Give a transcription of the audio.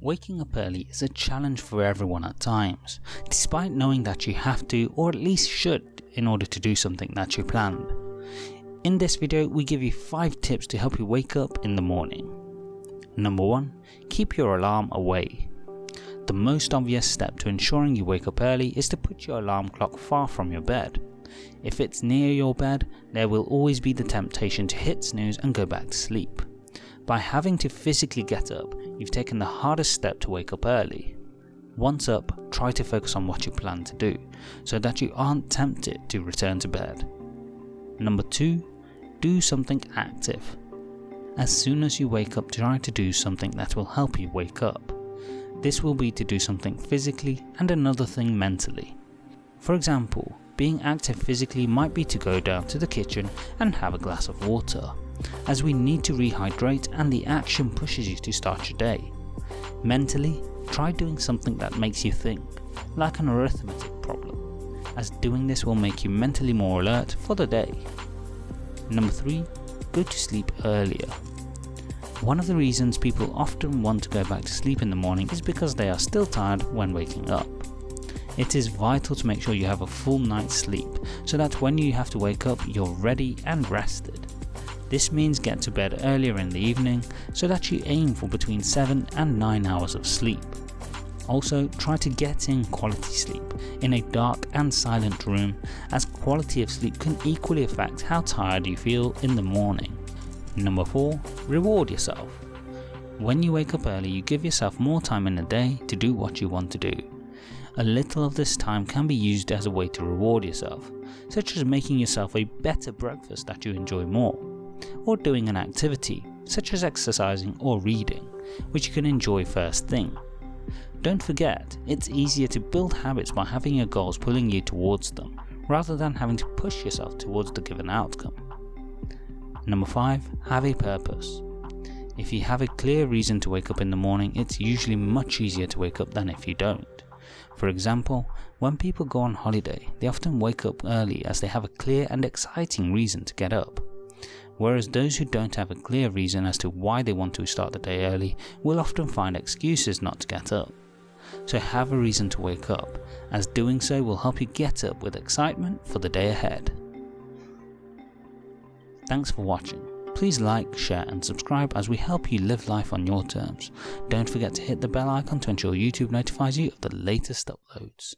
Waking up early is a challenge for everyone at times, despite knowing that you have to or at least should in order to do something that you planned. In this video we give you 5 tips to help you wake up in the morning. Number 1. Keep your alarm away. The most obvious step to ensuring you wake up early is to put your alarm clock far from your bed. If it's near your bed, there will always be the temptation to hit snooze and go back to sleep. By having to physically get up, you've taken the hardest step to wake up early. Once up, try to focus on what you plan to do, so that you aren't tempted to return to bed. Number 2. Do something active. As soon as you wake up try to do something that will help you wake up. This will be to do something physically and another thing mentally. For example, being active physically might be to go down to the kitchen and have a glass of water as we need to rehydrate and the action pushes you to start your day. Mentally, try doing something that makes you think, like an arithmetic problem, as doing this will make you mentally more alert for the day. Number 3. Go to sleep earlier. One of the reasons people often want to go back to sleep in the morning is because they are still tired when waking up. It is vital to make sure you have a full night's sleep so that when you have to wake up you're ready and rested. This means get to bed earlier in the evening so that you aim for between 7 and 9 hours of sleep. Also try to get in quality sleep in a dark and silent room as quality of sleep can equally affect how tired you feel in the morning. Number 4. Reward yourself. When you wake up early you give yourself more time in the day to do what you want to do. A little of this time can be used as a way to reward yourself, such as making yourself a better breakfast that you enjoy more or doing an activity such as exercising or reading, which you can enjoy first thing. Don't forget, it's easier to build habits by having your goals pulling you towards them, rather than having to push yourself towards the given outcome. Number 5. Have a purpose. If you have a clear reason to wake up in the morning, it's usually much easier to wake up than if you don't. For example, when people go on holiday, they often wake up early as they have a clear and exciting reason to get up whereas those who don't have a clear reason as to why they want to start the day early will often find excuses not to get up. So have a reason to wake up, as doing so will help you get up with excitement for the day ahead. Thanks for watching. Please like, share and subscribe as we help you live life on your terms. Don't forget to hit the bell icon to ensure YouTube notifies you of the latest uploads.